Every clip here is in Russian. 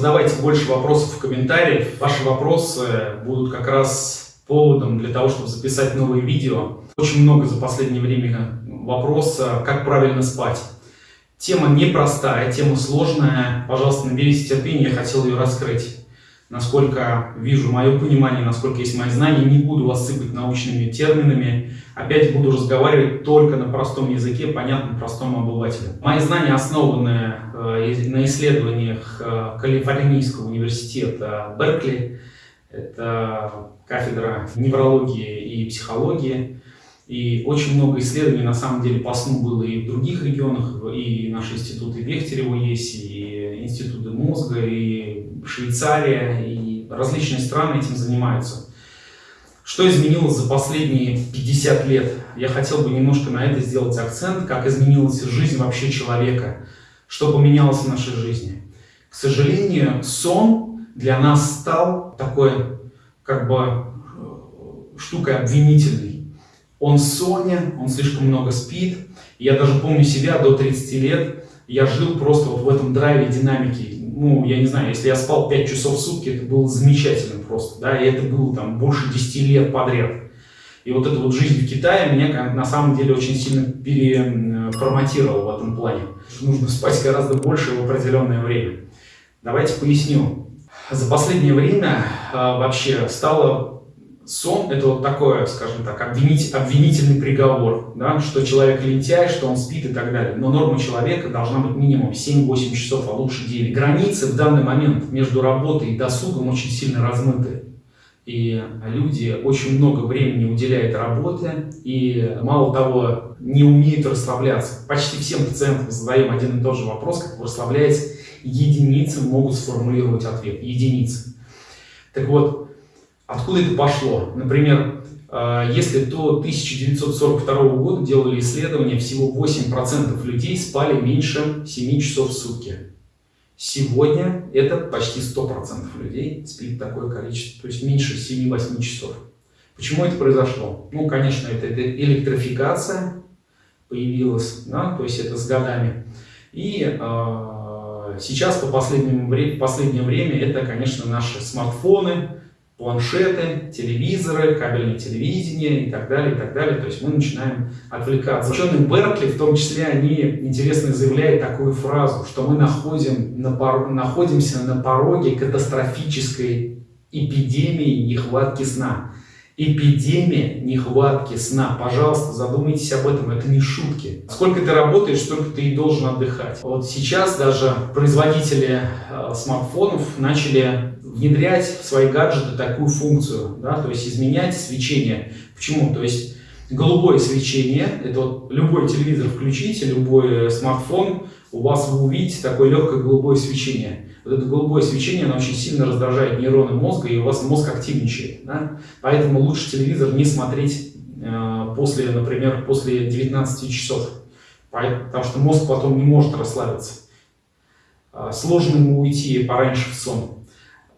задавайте больше вопросов в комментариях. Ваши вопросы будут как раз поводом для того, чтобы записать новые видео. Очень много за последнее время вопроса, как правильно спать. Тема непростая, тема сложная. Пожалуйста, наберитесь терпения, я хотел ее раскрыть насколько вижу мое понимание, насколько есть мои знания. Не буду вас сыпать научными терминами. Опять буду разговаривать только на простом языке, понятном простому обывателю. Мои знания основаны на исследованиях э, Калифорнийского университета Беркли. Это кафедра неврологии и психологии. И очень много исследований на самом деле по сну было и в других регионах, и наши институты Бехтерева есть, и институты мозга, и Швейцария, и различные страны этим занимаются. Что изменилось за последние 50 лет? Я хотел бы немножко на это сделать акцент, как изменилась жизнь вообще человека, что поменялось в нашей жизни. К сожалению, сон для нас стал такой, как бы, э, штукой обвинительной он сонен, он слишком много спит. Я даже помню себя до 30 лет, я жил просто вот в этом драйве динамики. Ну, я не знаю, если я спал 5 часов в сутки, это было замечательно просто, да, и это было там больше 10 лет подряд. И вот эта вот жизнь в Китае меня на самом деле очень сильно переформатировала в этом плане. Нужно спать гораздо больше в определенное время. Давайте поясню. За последнее время э, вообще стало сон – это вот такое, скажем так, обвинить, обвинительный приговор, да, что человек лентяй, что он спит и так далее. Но норма человека должна быть минимум 7-8 часов, а лучше 9. Границы в данный момент между работой и досугом очень сильно размыты. И люди очень много времени уделяют работе и, мало того, не умеют расслабляться. Почти всем пациентам задаем один и тот же вопрос, как вы расслабляетесь. Единицы могут сформулировать ответ. Единицы. Так вот, Откуда это пошло? Например, э, если до 1942 года делали исследования, всего 8% людей спали меньше 7 часов в сутки. Сегодня это почти 100% людей спит такое количество, то есть меньше 7-8 часов. Почему это произошло? Ну, конечно, это, это электрификация появилась, да, то есть это с годами. И э, сейчас по последнему, последнее время это, конечно, наши смартфоны, планшеты, телевизоры, кабельное телевидение и так далее, и так далее. То есть мы начинаем отвлекаться. Ученые Беркли, в том числе, они интересно заявляют такую фразу, что мы находим на пор... находимся на пороге катастрофической эпидемии нехватки сна. Эпидемия нехватки сна. Пожалуйста, задумайтесь об этом, это не шутки. Сколько ты работаешь, столько ты и должен отдыхать. Вот сейчас даже производители э, смартфонов начали внедрять в свои гаджеты такую функцию, да, то есть изменять свечение. Почему? То есть голубое свечение, это вот любой телевизор включите, любой смартфон, у вас вы увидите такое легкое голубое свечение. Вот это голубое свечение, оно очень сильно раздражает нейроны мозга, и у вас мозг активничает. Да? Поэтому лучше телевизор не смотреть э, после, например, после 19 часов, потому что мозг потом не может расслабиться. Э, сложно ему уйти пораньше в сон.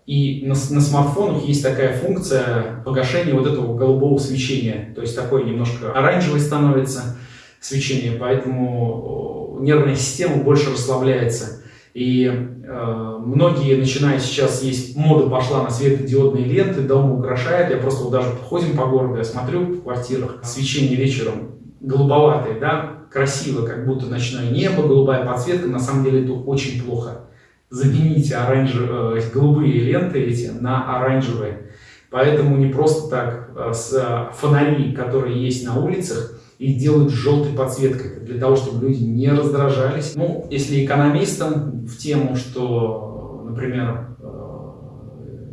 И на, на смартфонах есть такая функция погашения вот этого голубого свечения. То есть такое немножко оранжевое становится свечение, поэтому нервная система больше расслабляется. И э, многие, начиная сейчас, есть мода пошла на светодиодные ленты, дома украшают. Я просто вот даже ходим по городу, я смотрю в квартирах, свечение вечером голубоватое, да, красиво, как будто ночное небо, голубая подсветка, на самом деле это очень плохо замените оранжевые, э, голубые ленты эти на оранжевые. Поэтому не просто так э, с э, фонари, которые есть на улицах, их делают желтой подсветкой, для того, чтобы люди не раздражались. Ну, если экономистам в тему, что, например,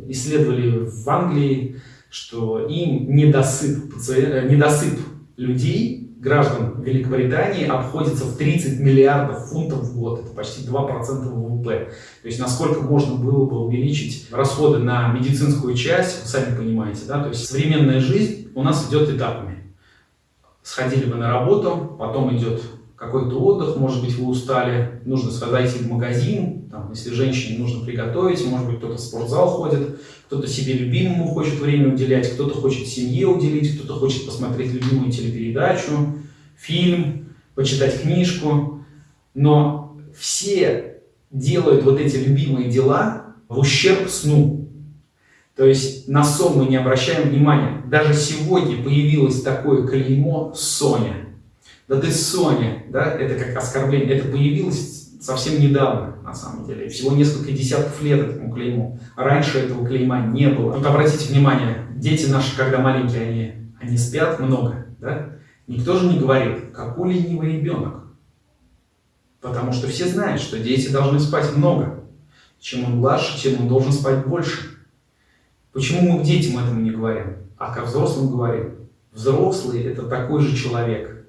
исследовали в Англии, что им недосып, недосып людей граждан Великобритании обходится в 30 миллиардов фунтов в год. Это почти 2% ВВП. То есть насколько можно было бы увеличить расходы на медицинскую часть, вы сами понимаете. Да? То есть современная жизнь у нас идет этапами. Сходили вы на работу, потом идет какой-то отдых, может быть, вы устали, нужно зайти в магазин, там, если женщине нужно приготовить, может быть, кто-то в спортзал ходит, кто-то себе любимому хочет время уделять, кто-то хочет семье уделить, кто-то хочет посмотреть любимую телепередачу, фильм, почитать книжку. Но все делают вот эти любимые дела в ущерб сну. То есть на сон мы не обращаем внимания. Даже сегодня появилось такое клеймо «Соня». Да ты Соня, да, это как оскорбление. Это появилось совсем недавно, на самом деле. Всего несколько десятков лет этому клейму. Раньше этого клейма не было. Тут обратите внимание, дети наши, когда маленькие, они, они спят много, да? Никто же не говорит, какой ленивый ребенок. Потому что все знают, что дети должны спать много. Чем он младше, тем он должен спать больше. Почему мы к детям этому не говорим, а ко взрослым говорим? Взрослый – это такой же человек.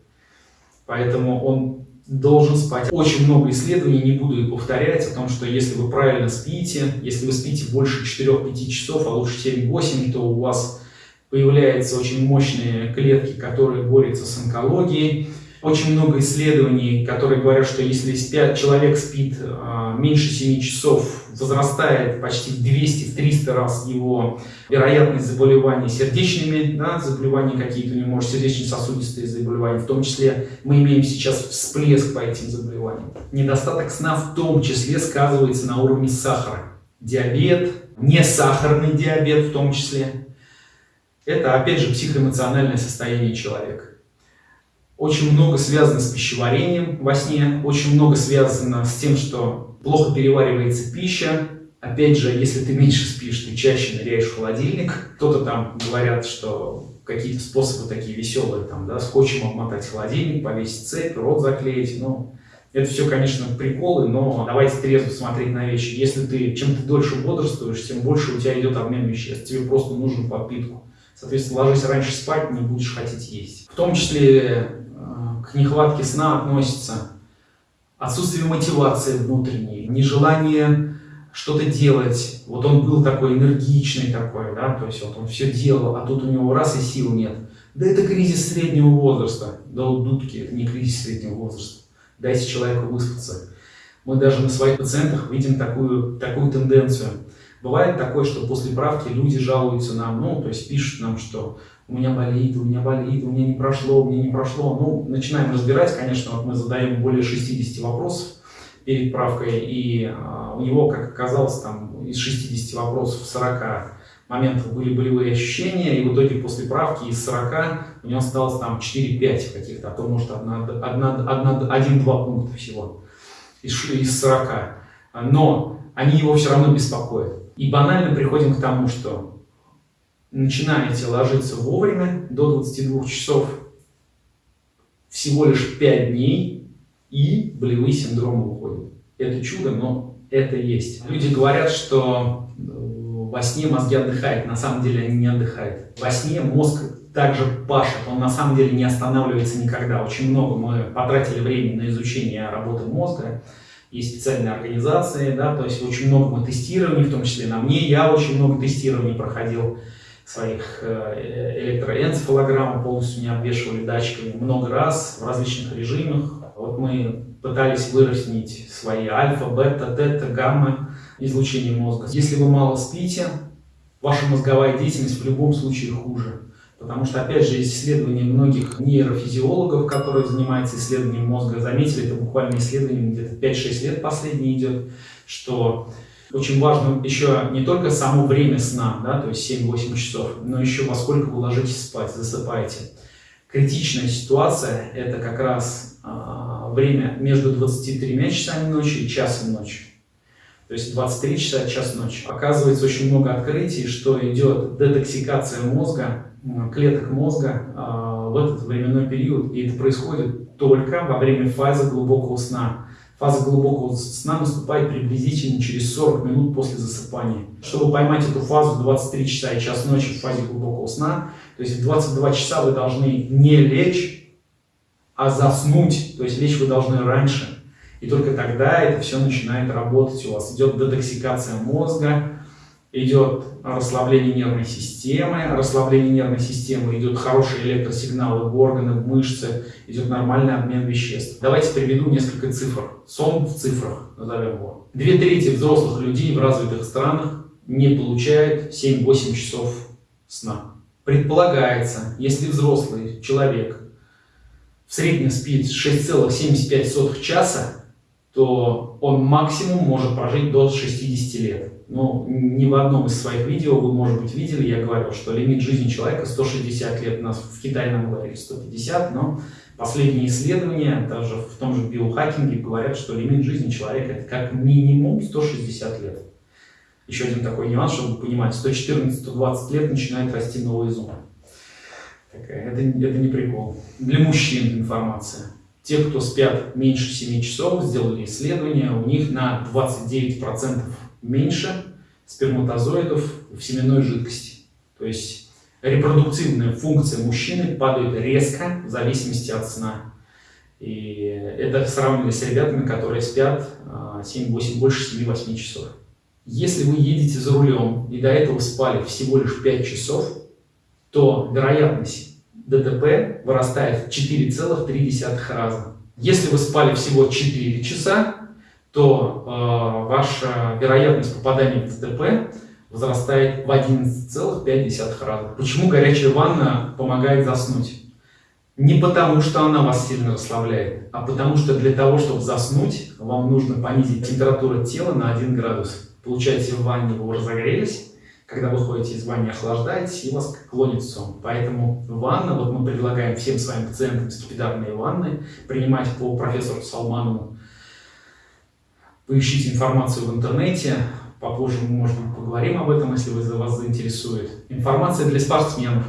Поэтому он должен спать. Очень много исследований, не буду их повторять, о том, что если вы правильно спите, если вы спите больше 4-5 часов, а лучше 7-8, то у вас появляются очень мощные клетки, которые борются с онкологией. Очень много исследований, которые говорят, что если спят, человек спит э, меньше 7 часов, возрастает почти в 200-300 раз его вероятность заболеваний сердечными, да, заболевания какие-то у может, сердечно-сосудистые заболевания, в том числе мы имеем сейчас всплеск по этим заболеваниям. Недостаток сна в том числе сказывается на уровне сахара. Диабет, не сахарный диабет в том числе. Это, опять же, психоэмоциональное состояние человека. Очень много связано с пищеварением во сне, очень много связано с тем, что плохо переваривается пища. Опять же, если ты меньше спишь, ты чаще ныряешь в холодильник. Кто-то там говорят, что какие-то способы такие веселые, там, да, скотчем обмотать холодильник, повесить цепь, рот заклеить. Ну, это все, конечно, приколы, но давайте трезво смотреть на вещи. Если ты, чем ты дольше бодрствуешь, тем больше у тебя идет обмен веществ. Тебе просто нужен подпитку. Соответственно, ложись раньше спать, не будешь хотеть есть. В том числе к нехватке сна относится отсутствие мотивации внутренней, нежелание что-то делать. Вот он был такой энергичный такой, да, то есть вот он все делал, а тут у него раз и сил нет. Да это кризис среднего возраста. Да у дудки это не кризис среднего возраста. Дайте человеку выспаться. Мы даже на своих пациентах видим такую, такую тенденцию. Бывает такое, что после правки люди жалуются нам, ну, то есть пишут нам, что у меня болит, у меня болит, у меня не прошло, у меня не прошло. Ну, начинаем разбирать, конечно, вот мы задаем более 60 вопросов перед правкой, и э, у него, как оказалось, там из 60 вопросов 40 моментов были болевые ощущения, и в итоге после правки из 40 у него осталось там 4-5 каких-то, а то может 1-2 пункта всего из, из 40. Но они его все равно беспокоят. И банально приходим к тому, что начинаете ложиться вовремя, до 22 часов, всего лишь 5 дней, и болевые синдромы уходят. Это чудо, но это есть. Люди говорят, что э, во сне мозги отдыхают, на самом деле они не отдыхают. Во сне мозг также пашет, он на самом деле не останавливается никогда. Очень много мы потратили времени на изучение работы мозга, есть специальные организации, да, то есть очень много мы тестирований, в том числе на мне, я очень много тестирований проходил своих э, электроэнцефалограмм, полностью не обвешивали датчиками много раз в различных режимах. Вот мы пытались выровнять свои альфа, бета, тета, гамма излучения мозга. Если вы мало спите, ваша мозговая деятельность в любом случае хуже. Потому что, опять же, исследования многих нейрофизиологов, которые занимаются исследованием мозга. Заметили, это буквально исследование где-то 5-6 лет последний идет, что очень важно еще не только само время сна, да, то есть 7-8 часов, но еще во сколько вы ложитесь спать, засыпаете. Критичная ситуация – это как раз э, время между 23 часами ночи и часом ночи. То есть 23 часа, час ночи. Оказывается очень много открытий, что идет детоксикация мозга, клеток мозга э, в этот временной период. И это происходит только во время фазы глубокого сна. Фаза глубокого сна наступает приблизительно через 40 минут после засыпания. Чтобы поймать эту фазу 23 часа и час ночи в фазе глубокого сна, то есть в 22 часа вы должны не лечь, а заснуть, то есть лечь вы должны раньше. И только тогда это все начинает работать у вас. Идет детоксикация мозга, идет расслабление нервной системы, расслабление нервной системы, идет хорошие электросигналы в органы, в мышцы, идет нормальный обмен веществ. Давайте приведу несколько цифр. Сон в цифрах, назовем его. Две трети взрослых людей в развитых странах не получают 7-8 часов сна. Предполагается, если взрослый человек в среднем спит 6,75 часа, то он максимум может прожить до 60 лет. Но ни в одном из своих видео вы, может быть, видели, я говорил, что лимит жизни человека 160 лет. У нас в Китае нам говорили 150, но последние исследования, даже в том же биохакинге, говорят, что лимит жизни человека это как минимум 160 лет. Еще один такой нюанс, чтобы понимать, 114-120 лет начинает расти новый зуб. Это, это не прикол. Для мужчин информация. Те, кто спят меньше 7 часов, сделали исследование, у них на 29% меньше сперматозоидов в семенной жидкости. То есть репродуктивная функция мужчины падает резко в зависимости от сна. И это сравнивали с ребятами, которые спят 7-8, а, больше 7-8 часов. Если вы едете за рулем и до этого спали всего лишь 5 часов, то вероятность ДТП вырастает в 4,3 раза. Если вы спали всего 4 часа, то э, ваша вероятность попадания в ДТП возрастает в 11,5 раза. Почему горячая ванна помогает заснуть? Не потому, что она вас сильно расслабляет, а потому что для того, чтобы заснуть, вам нужно понизить температуру тела на 1 градус. Получается, в ванне вы разогрелись, когда вы ходите из ванны, охлаждаетесь, и вас клонит сон. Поэтому ванна, вот мы предлагаем всем своим пациентам скипидарные ванны принимать по профессору Салманову. Поищите информацию в интернете, попозже мы, может быть, поговорим об этом, если вас заинтересует. Информация для спортсменов.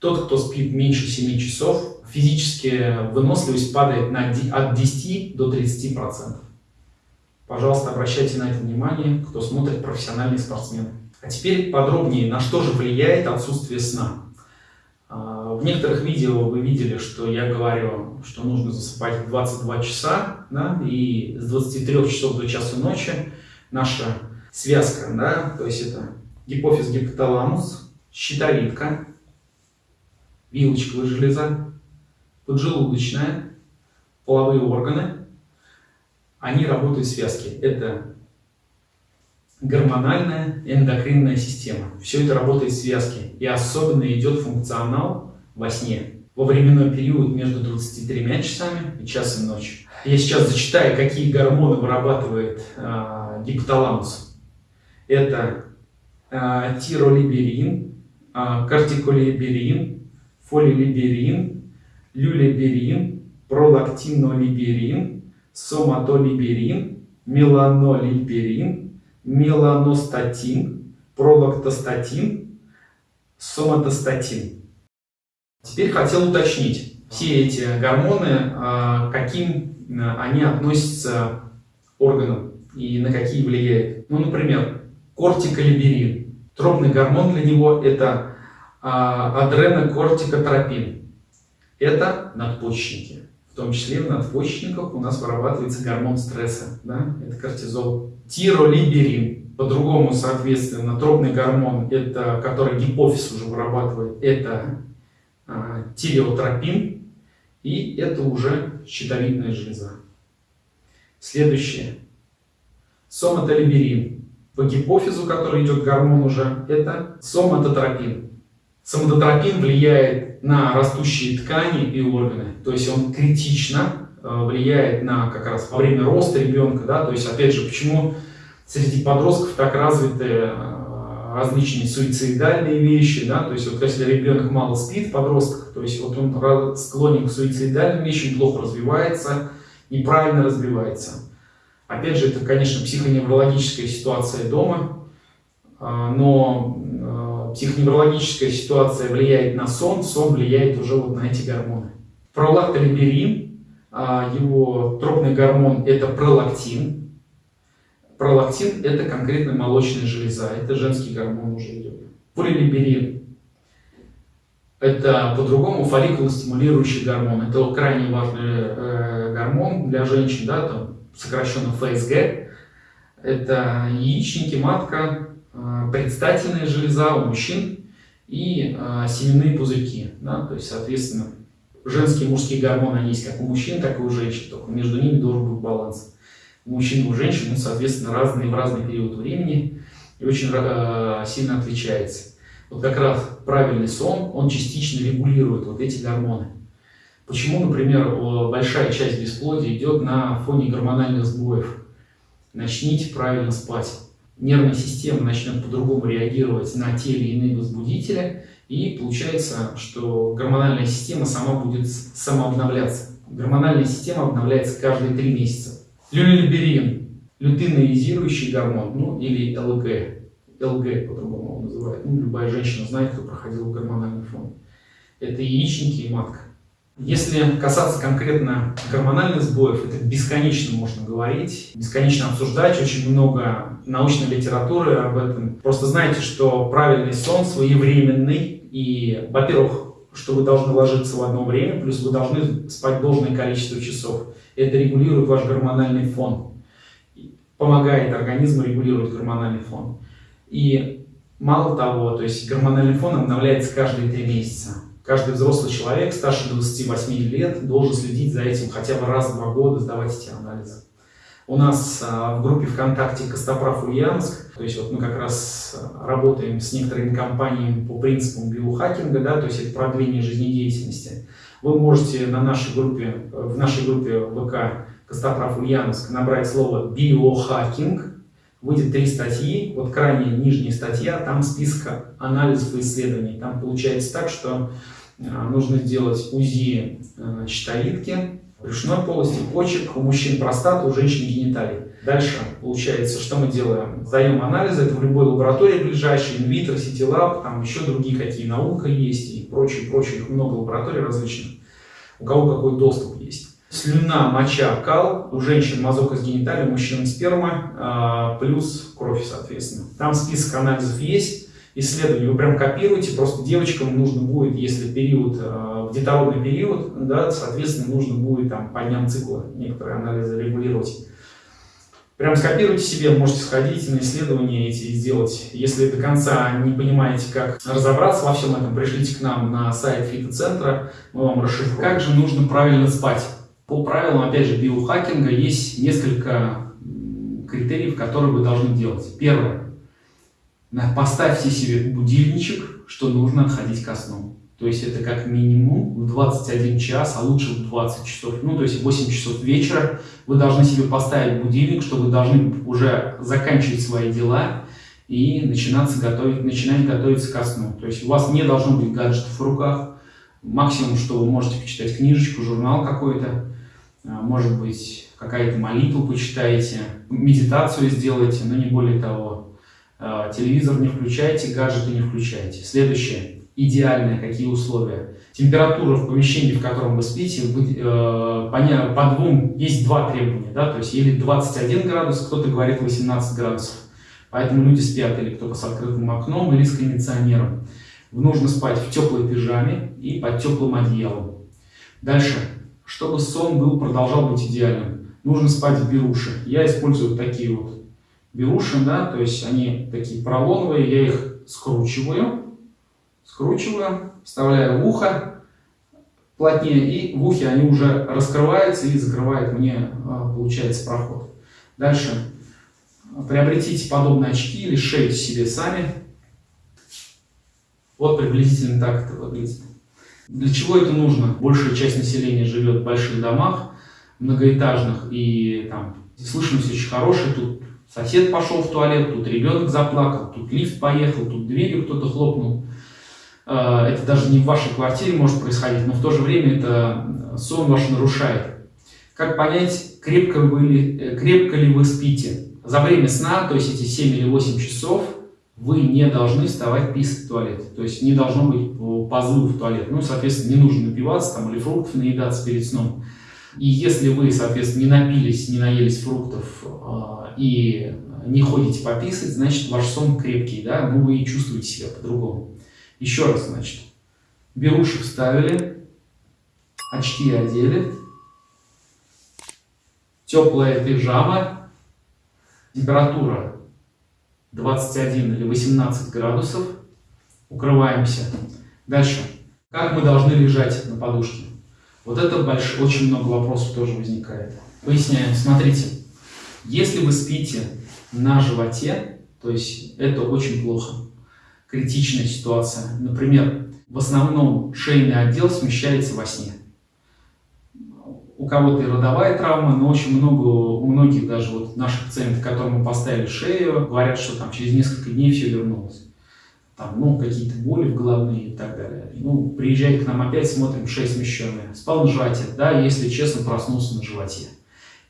Тот, кто спит меньше 7 часов, физически выносливость падает на, от 10 до 30%. Пожалуйста, обращайте на это внимание, кто смотрит профессиональные спортсмены. А теперь подробнее, на что же влияет отсутствие сна. А, в некоторых видео вы видели, что я говорю, что нужно засыпать в 22 часа, да, и с 23 часов до часа ночи наша связка, да, то есть это гипофиз, гипоталамус, щитовидка, вилочковая железа, поджелудочная, половые органы, они работают в связке. Это гормональная эндокринная система. Все это работает в связке. И особенно идет функционал во сне. Во временной период между 23 часами и часом ночи. Я сейчас зачитаю, какие гормоны вырабатывает э, гипоталамус. Это э, тиролиберин, э, кортиколиберин, фолилиберин, люлиберин, пролактинолиберин, соматолиберин, меланолиберин, меланостатин, пролактостатин, соматостатин. Теперь хотел уточнить, все эти гормоны, а, каким а, они относятся органам и на какие влияют. Ну, например, кортиколиберин. Тропный гормон для него это а, адренокортикотропин. Это надпочечники. В том числе в надпочечниках у нас вырабатывается гормон стресса, да? это кортизол тиролиберин, по-другому, соответственно, тропный гормон, это, который гипофиз уже вырабатывает, это а, тиреотропин, и это уже щитовидная железа. Следующее. Соматолиберин. По гипофизу, который идет гормон уже, это соматотропин. Соматотропин влияет на растущие ткани и органы, то есть он критично Э, влияет на как раз во время роста ребенка, да, то есть опять же, почему среди подростков так развиты э, различные суицидальные вещи, да, то есть вот если ребенок мало спит, подросток, то есть вот он склонен к суицидальным вещам, плохо развивается, неправильно развивается. Опять же, это, конечно, психоневрологическая ситуация дома, э, но психоневрологическая ситуация влияет на сон, сон влияет уже вот на эти гормоны. Пролактолиберин а, его тропный гормон это пролактин. Пролактин это конкретно молочная железа, это женский гормон уже идет. Полилиберин это по-другому фолликулостимулирующий гормон. Это крайне важный э, гормон для женщин, да, там, сокращенно ФСГ. Это яичники, матка, предстательная железа у мужчин и э, семенные пузырьки. Да, то есть, соответственно, женские и мужские гормоны, есть как у мужчин, так и у женщин, только между ними должен быть баланс. У мужчин и у женщин, ну, соответственно, разные в разный период времени и очень э, сильно отличается. Вот как раз правильный сон, он частично регулирует вот эти гормоны. Почему, например, большая часть бесплодия идет на фоне гормональных сбоев? Начните правильно спать. Нервная система начнет по-другому реагировать на те или иные возбудители, и получается, что гормональная система сама будет самообновляться. Гормональная система обновляется каждые три месяца. Люлиберин, лютеинизирующий гормон, ну или ЛГ. ЛГ по-другому его называют. Ну, любая женщина знает, кто проходил гормональный фон. Это яичники и матка. Если касаться конкретно гормональных сбоев, это бесконечно можно говорить, бесконечно обсуждать, очень много научной литературы об этом. Просто знайте, что правильный сон своевременный, и, во-первых, что вы должны ложиться в одно время, плюс вы должны спать должное количество часов. Это регулирует ваш гормональный фон, помогает организму регулировать гормональный фон. И мало того, то есть гормональный фон обновляется каждые три месяца. Каждый взрослый человек старше 28 лет должен следить за этим хотя бы раз в два года, сдавать эти анализы. У нас а, в группе ВКонтакте Костоправ Ульяновск, то есть вот мы как раз а, работаем с некоторыми компаниями по принципам биохакинга, да, то есть это продление жизнедеятельности. Вы можете на нашей группе, в нашей группе ВК Костоправ Ульяновск набрать слово биохакинг, выйдет три статьи, вот крайняя нижняя статья, там списка анализов и исследований. Там получается так, что нужно сделать УЗИ э, щитовидки, брюшной полости, почек, у мужчин простата, у женщин гениталий. Дальше получается, что мы делаем? Сдаем анализы, это в любой лаборатории ближайшей, инвитро, ситилаб, там еще другие какие наука есть и прочее, прочее, их много лабораторий различных, у кого какой доступ есть. Слюна, моча, кал, у женщин мазок из гениталий, у мужчин сперма, а, плюс кровь, соответственно. Там список анализов есть, исследований вы прям копируете, просто девочкам нужно будет, если период, э, детородный период, да, соответственно, нужно будет там по дням цикла некоторые анализы регулировать. Прям скопируйте себе, можете сходить на исследования эти и сделать. Если до конца не понимаете, как разобраться во всем этом, пришлите к нам на сайт фитоцентра, мы вам расшифруем. Как же нужно правильно спать? По правилам, опять же, биохакинга есть несколько критериев, которые вы должны делать. Первое Поставьте себе будильничек, что нужно отходить ко сну. То есть это как минимум в 21 час, а лучше в 20 часов, ну то есть 8 часов вечера вы должны себе поставить будильник, что вы должны уже заканчивать свои дела и начинаться готовить, начинать готовиться ко сну. То есть у вас не должно быть гаджетов в руках. Максимум, что вы можете почитать книжечку, журнал какой-то, а, может быть, какая-то молитву почитаете, медитацию сделаете, но не более того. А, телевизор не включайте, гаджеты не включайте. Следующее. Идеальные какие условия? Температура в помещении, в котором вы спите, э, по двум, есть два требования, да, то есть или 21 градус, кто-то говорит 18 градусов. Поэтому люди спят или кто-то с открытым окном, или с кондиционером. Нужно спать в теплой пижаме и под теплым одеялом. Дальше. Чтобы сон был, продолжал быть идеальным, нужно спать в беруши. Я использую такие вот берушин, да, то есть они такие поролоновые, я их скручиваю, скручиваю, вставляю в ухо плотнее, и в ухе они уже раскрываются и закрывают мне, а, получается, проход. Дальше приобретите подобные очки или шейте себе сами. Вот приблизительно так это выглядит. Для чего это нужно? Большая часть населения живет в больших домах, многоэтажных, и там слышимость очень хорошая, тут Сосед пошел в туалет, тут ребенок заплакал, тут лифт поехал, тут дверью кто-то хлопнул. Э, это даже не в вашей квартире может происходить, но в то же время это сон ваш нарушает. Как понять, крепко, вы ли, э, крепко ли вы спите? За время сна, то есть эти 7 или 8 часов, вы не должны вставать писать в туалет. То есть не должно быть позыва в туалет. Ну, соответственно, не нужно напиваться там, или фруктов наедаться перед сном. И если вы, соответственно, не напились, не наелись фруктов э, и не ходите пописать, значит, ваш сон крепкий, да, ну вы и чувствуете себя по-другому. Еще раз, значит, беруши вставили, очки одели, теплая пижама, температура 21 или 18 градусов, укрываемся. Дальше, как мы должны лежать на подушке? Вот это больш... очень много вопросов тоже возникает. Поясняем. Смотрите, если вы спите на животе, то есть это очень плохо. Критичная ситуация. Например, в основном шейный отдел смещается во сне. у кого-то и родовая травма, но очень много, у многих даже вот наших пациентов, которым мы поставили шею, говорят, что там через несколько дней все вернулось. Там, ну, какие-то боли в головные и так далее. Ну, приезжает к нам опять, смотрим, шея смещенная. Спал на животе, да, если честно, проснулся на животе.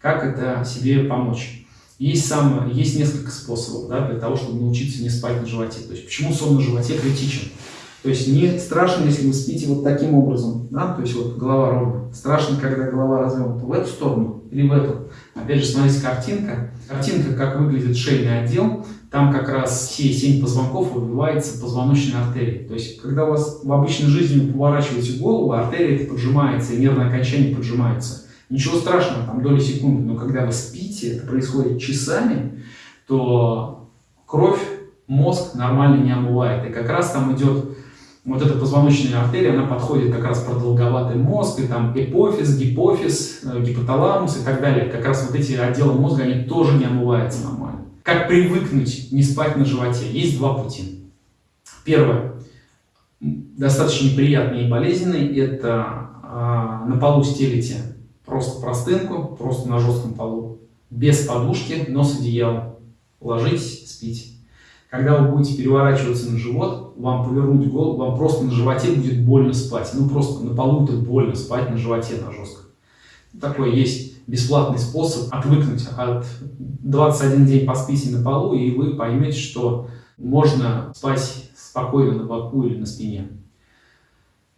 Как это себе помочь? Есть, сам, есть несколько способов да, для того, чтобы научиться не спать на животе. То есть, почему сон на животе критичен? То есть не страшно, если вы спите вот таким образом, да, то есть вот голова ровно. Страшно, когда голова развернута в эту сторону или в эту. Опять же, смотрите, картинка. Картинка, как выглядит шейный отдел. Там как раз все семь позвонков выбивается позвоночной артерии. То есть, когда у вас в обычной жизни вы поворачиваете голову, артерия это поджимается, и нервное окончание поджимается. Ничего страшного, там доли секунды, но когда вы спите, это происходит часами, то кровь, мозг нормально не омывает. И как раз там идет вот эта позвоночная артерия, она подходит как раз продолговатый мозг, и там эпофиз, гипофиз, э, гипоталамус и так далее. Как раз вот эти отделы мозга, они тоже не омываются нормально. Как привыкнуть не спать на животе? Есть два пути. Первое, достаточно неприятный и болезненный, это э, на полу стелите просто простынку, просто на жестком полу, без подушки, но с одеялом. Ложитесь, спите. Когда вы будете переворачиваться на живот, вам повернуть голову, вам просто на животе будет больно спать. Ну, просто на полу это больно спать на животе, на жестко. Такой есть бесплатный способ отвыкнуть от 21 день поспите на полу, и вы поймете, что можно спать спокойно на боку или на спине.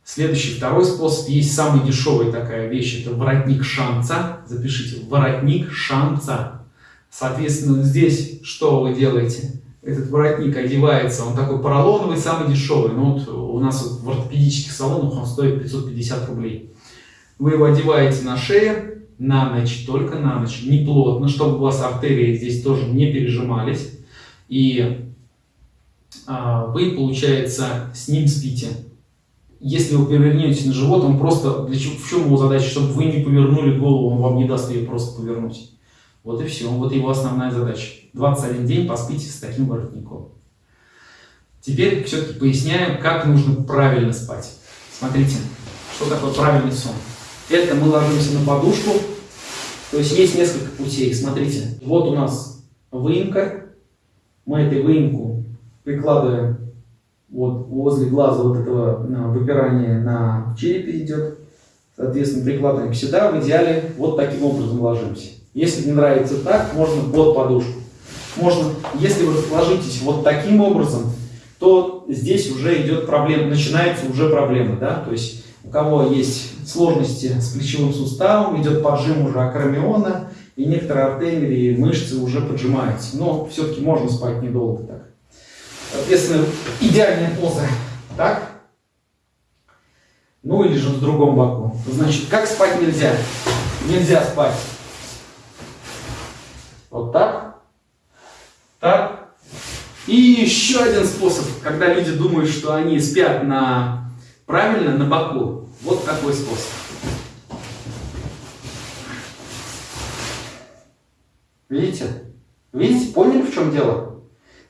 Следующий, второй способ, есть самый дешевый такая вещь, это воротник шанца. Запишите, воротник шанца. Соответственно, здесь что вы делаете? этот воротник одевается, он такой поролоновый, самый дешевый. Ну вот у нас вот в ортопедических салонах он стоит 550 рублей. Вы его одеваете на шею, на ночь, только на ночь, не плотно, чтобы у вас артерии здесь тоже не пережимались. И а, вы, получается, с ним спите. Если вы повернете на живот, он просто, для чего, в чем его задача, чтобы вы не повернули голову, он вам не даст ее просто повернуть. Вот и все, вот его основная задача. 21 день поспите с таким воротником. Теперь все-таки поясняю, как нужно правильно спать. Смотрите, что такое правильный сон. Это мы ложимся на подушку, то есть есть несколько путей. Смотрите, вот у нас выемка, мы этой выемку прикладываем вот возле глаза вот этого выпирания на черепе идет. Соответственно, прикладываем сюда, в идеале вот таким образом ложимся. Если не нравится так, можно под подушку. Можно, если вы расположитесь вот таким образом, то здесь уже идет проблема, начинается уже проблема, да, то есть у кого есть сложности с плечевым суставом, идет поджим уже акромиона, и некоторые артерии и мышцы уже поджимаются, но все-таки можно спать недолго так. Соответственно, идеальная поза, так, ну или же в другом боку. Значит, как спать нельзя? Нельзя спать вот так, так. И еще один способ, когда люди думают, что они спят на правильно на боку. Вот такой способ. Видите? Видите, поняли, в чем дело?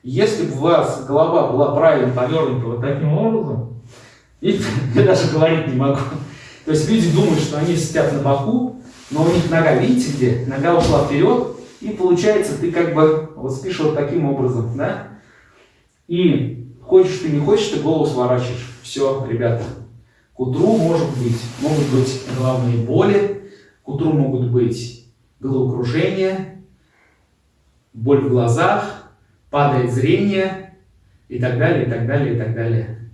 Если бы у вас голова была правильно повернута вот таким образом, видите, я даже говорить не могу. То есть люди думают, что они спят на боку, но у них нога, видите где? Нога ушла вперед, и получается, ты как бы вот спишь вот таким образом, да? И хочешь ты, не хочешь, ты голову сворачиваешь. Все, ребята. К утру может быть, могут быть головные боли, к утру могут быть головокружение, боль в глазах, падает зрение и так далее, и так далее, и так далее.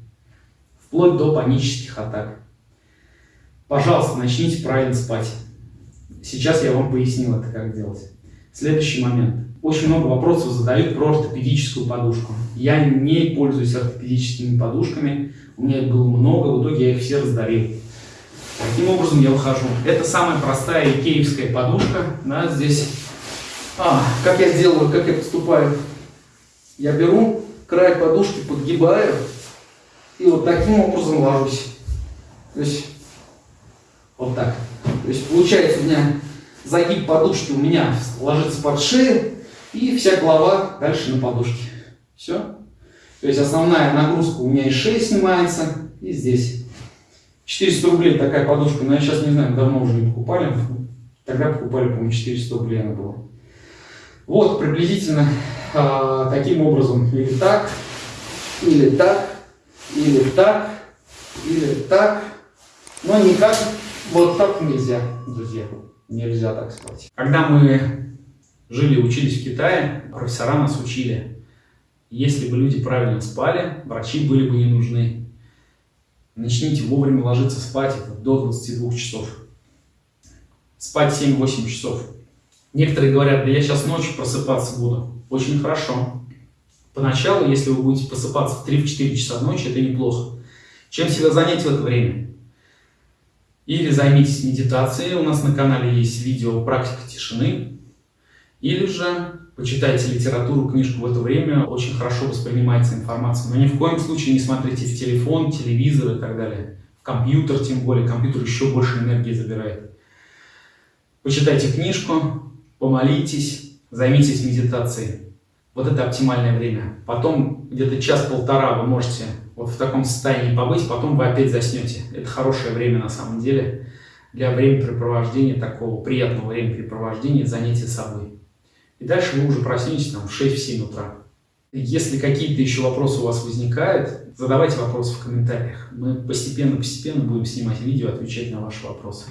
Вплоть до панических атак. Пожалуйста, начните правильно спать. Сейчас я вам пояснил это, как делать. Следующий момент. Очень много вопросов задают про ортопедическую подушку. Я не пользуюсь ортопедическими подушками. У меня их было много, в итоге я их все раздарил. Таким образом я выхожу. Это самая простая икеевская подушка. Да, здесь. А, как я делаю, как я поступаю? Я беру край подушки, подгибаю и вот таким образом ложусь. То есть вот так. То есть получается у меня загиб подушки у меня ложится под шею, и вся голова дальше на подушке. Все. То есть основная нагрузка у меня и шеи снимается, и здесь. 400 рублей такая подушка, но я сейчас не знаю, давно уже не покупали. Тогда покупали, по-моему, 400 рублей она была. Вот, приблизительно э, таким образом. Или так, или так, или так, или так. Но никак вот так нельзя, друзья. Нельзя так спать. Когда мы жили учились в Китае, профессора нас учили, если бы люди правильно спали, врачи были бы не нужны. Начните вовремя ложиться спать до 22 часов. Спать 7-8 часов. Некоторые говорят, да я сейчас ночью просыпаться буду. Очень хорошо. Поначалу, если вы будете просыпаться в 3-4 часа ночи, это неплохо. Чем себя занять в это время? Или займитесь медитацией, у нас на канале есть видео «Практика тишины». Или же почитайте литературу, книжку в это время, очень хорошо воспринимается информация. Но ни в коем случае не смотрите в телефон, телевизор и так далее. В компьютер тем более, компьютер еще больше энергии забирает. Почитайте книжку, помолитесь, займитесь медитацией. Вот это оптимальное время. Потом где-то час-полтора вы можете вот в таком состоянии побыть, потом вы опять заснете. Это хорошее время на самом деле для времяпрепровождения, такого приятного времяпрепровождения, занятия собой. И дальше вы уже проснетесь там в 6-7 утра. Если какие-то еще вопросы у вас возникают, задавайте вопросы в комментариях. Мы постепенно-постепенно будем снимать видео, отвечать на ваши вопросы.